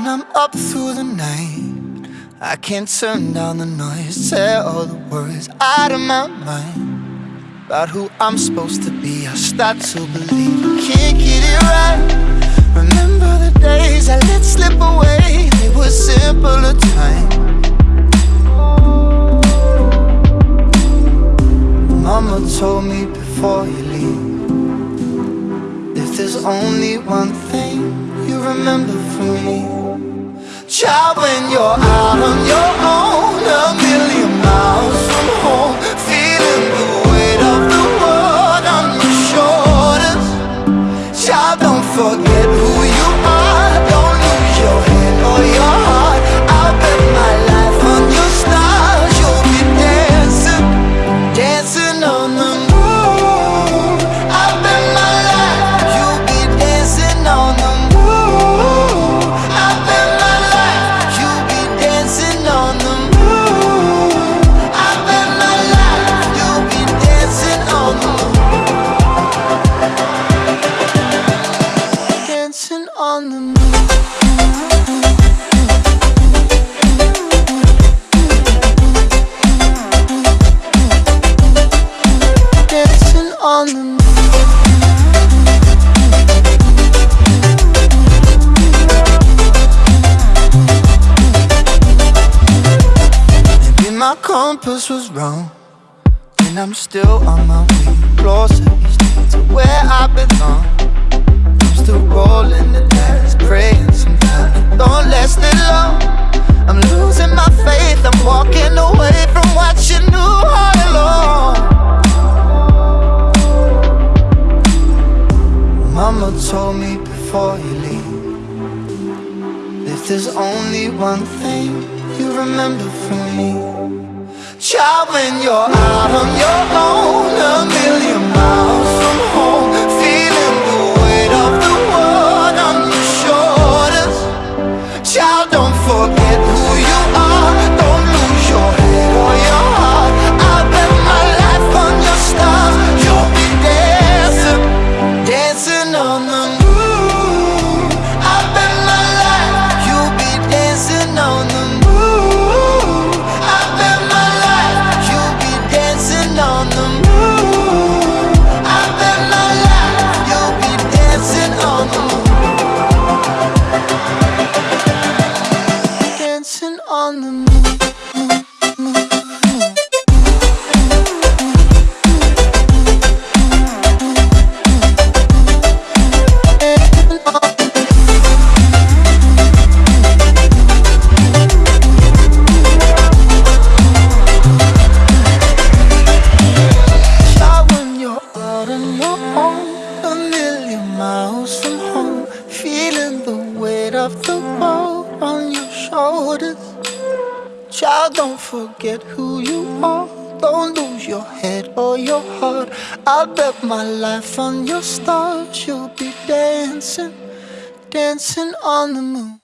I'm up through the night. I can't turn down the noise Say all the worries out of my mind. About who I'm supposed to be I start to believe I can't get it right. Remember the days I let slip away They were simpler times. Mama told me before you leave If there's only one thing you remember from me. Child, when you're Dancing on the moon. Dancing on the moon. Maybe my compass was wrong And I'm still on my way. Closer to where I Mama told me before you leave If there's only one thing you remember from me. Child, when you're out on your own million miles from home, feeling the weight of the world on your shoulders. Child, don't forget who you are. Don't lose your head or your heart. I'll bet my life on your stars. You'll be dancing, dancing on the moon.